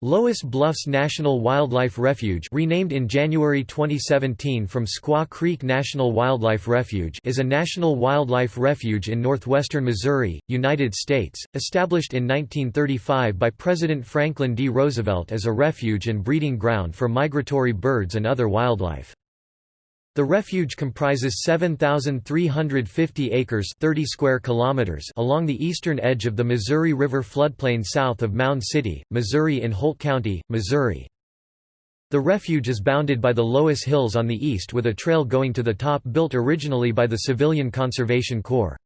Loess Bluffs National Wildlife Refuge renamed in January 2017 from Squaw Creek National Wildlife Refuge is a national wildlife refuge in northwestern Missouri, United States, established in 1935 by President Franklin D. Roosevelt as a refuge and breeding ground for migratory birds and other wildlife. The refuge comprises 7,350 acres 30 square kilometers along the eastern edge of the Missouri River floodplain south of Mound City, Missouri in Holt County, Missouri. The refuge is bounded by the Loess Hills on the east with a trail going to the top built originally by the Civilian Conservation Corps.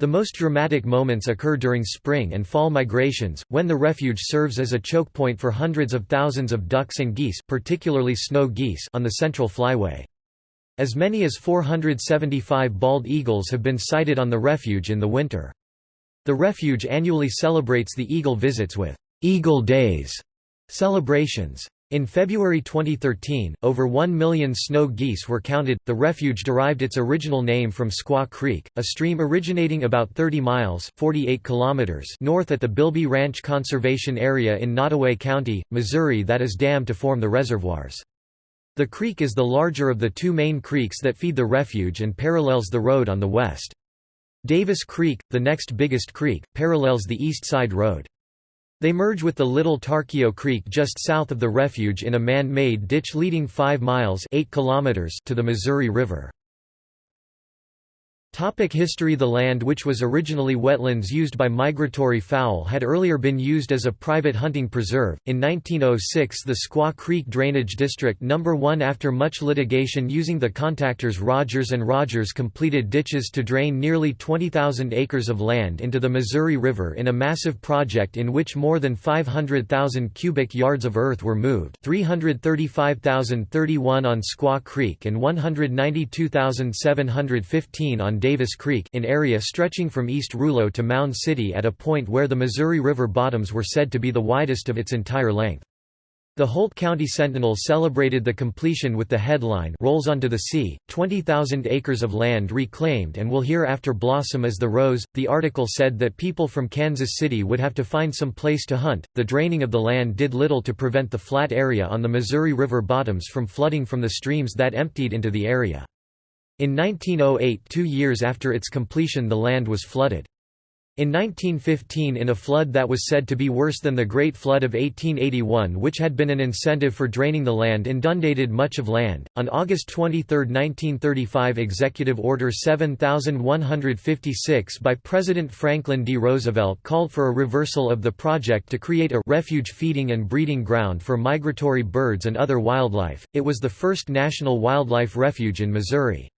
The most dramatic moments occur during spring and fall migrations, when the refuge serves as a choke point for hundreds of thousands of ducks and geese particularly snow geese on the Central Flyway. As many as 475 bald eagles have been sighted on the refuge in the winter. The refuge annually celebrates the eagle visits with «Eagle Days» celebrations. In February 2013, over 1 million snow geese were counted. The refuge derived its original name from Squaw Creek, a stream originating about 30 miles (48 kilometers) north at the Bilby Ranch Conservation Area in Nodaway County, Missouri that is dammed to form the reservoirs. The creek is the larger of the two main creeks that feed the refuge and parallels the road on the west. Davis Creek, the next biggest creek, parallels the east side road. They merge with the Little Tarkio Creek just south of the refuge in a man-made ditch leading 5 miles 8 kilometers to the Missouri River. Topic history The land which was originally wetlands used by migratory fowl had earlier been used as a private hunting preserve. In 1906 the Squaw Creek Drainage District No. 1 after much litigation using the contractors Rogers and Rogers completed ditches to drain nearly 20,000 acres of land into the Missouri River in a massive project in which more than 500,000 cubic yards of earth were moved 335,031 on Squaw Creek and 192,715 on Davis Creek in area stretching from East Rulo to Mound City at a point where the Missouri River bottoms were said to be the widest of its entire length. The Holt County Sentinel celebrated the completion with the headline Rolls onto the Sea, 20,000 acres of land reclaimed and will hereafter blossom as the rose. The article said that people from Kansas City would have to find some place to hunt. The draining of the land did little to prevent the flat area on the Missouri River bottoms from flooding from the streams that emptied into the area. In 1908 two years after its completion the land was flooded. In 1915 in a flood that was said to be worse than the Great Flood of 1881 which had been an incentive for draining the land inundated much of land. On August 23, 1935 Executive Order 7156 by President Franklin D. Roosevelt called for a reversal of the project to create a refuge feeding and breeding ground for migratory birds and other wildlife. It was the first national wildlife refuge in Missouri.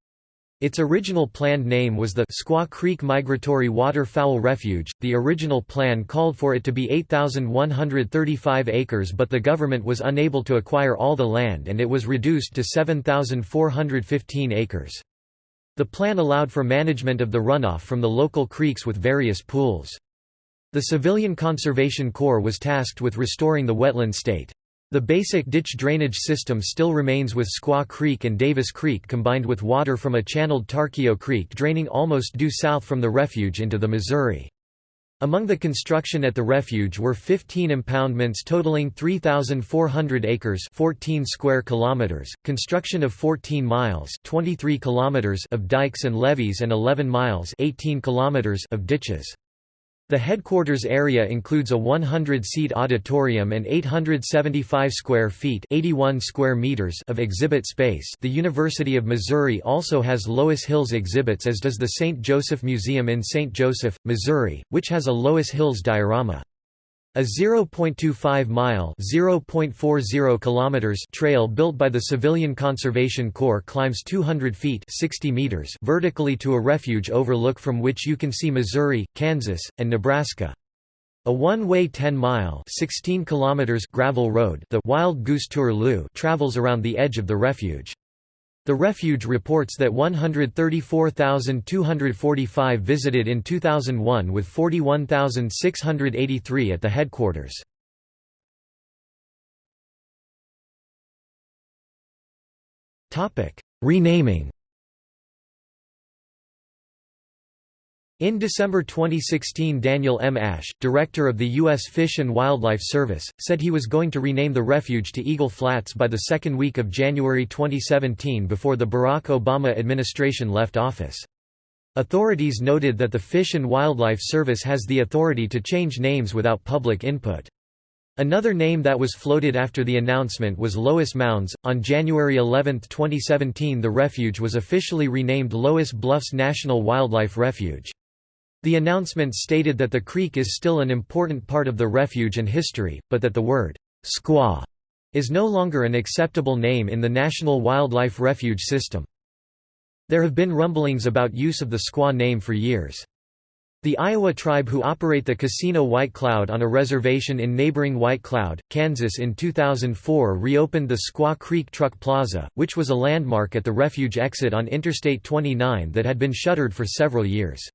Its original planned name was the Squaw Creek Migratory Waterfowl Refuge. The original plan called for it to be 8,135 acres, but the government was unable to acquire all the land and it was reduced to 7,415 acres. The plan allowed for management of the runoff from the local creeks with various pools. The Civilian Conservation Corps was tasked with restoring the wetland state. The basic ditch drainage system still remains with Squaw Creek and Davis Creek combined with water from a channeled Tarkio Creek draining almost due south from the refuge into the Missouri. Among the construction at the refuge were 15 impoundments totaling 3,400 acres 14 square kilometers, construction of 14 miles 23 kilometers of dikes and levees and 11 miles 18 kilometers of ditches. The headquarters area includes a 100-seat auditorium and 875 square feet (81 square meters) of exhibit space. The University of Missouri also has Loess Hills exhibits as does the St. Joseph Museum in St. Joseph, Missouri, which has a Loess Hills diorama. A 0.25-mile (0.40 kilometers) trail built by the Civilian Conservation Corps climbs 200 feet 60 meters vertically to a refuge overlook from which you can see Missouri, Kansas, and Nebraska. A one-way 10-mile (16 kilometers) gravel road, the Wild Goose Tour travels around the edge of the refuge. The refuge reports that 134,245 visited in 2001 with 41,683 at the headquarters. Renaming In December 2016 Daniel M. Ashe, director of the U.S. Fish and Wildlife Service, said he was going to rename the refuge to Eagle Flats by the second week of January 2017 before the Barack Obama administration left office. Authorities noted that the Fish and Wildlife Service has the authority to change names without public input. Another name that was floated after the announcement was Loess Mounds. On January 11, 2017, the refuge was officially renamed Loess Bluffs National Wildlife Refuge. The announcement stated that the creek is still an important part of the refuge and history, but that the word squaw is no longer an acceptable name in the National Wildlife Refuge system. There have been rumblings about use of the squaw name for years. The Iowa tribe who operate the Casino White Cloud on a reservation in neighboring White Cloud, Kansas in 2004 reopened the Squaw Creek Truck Plaza, which was a landmark at the refuge exit on Interstate 29 that had been shuttered for several years.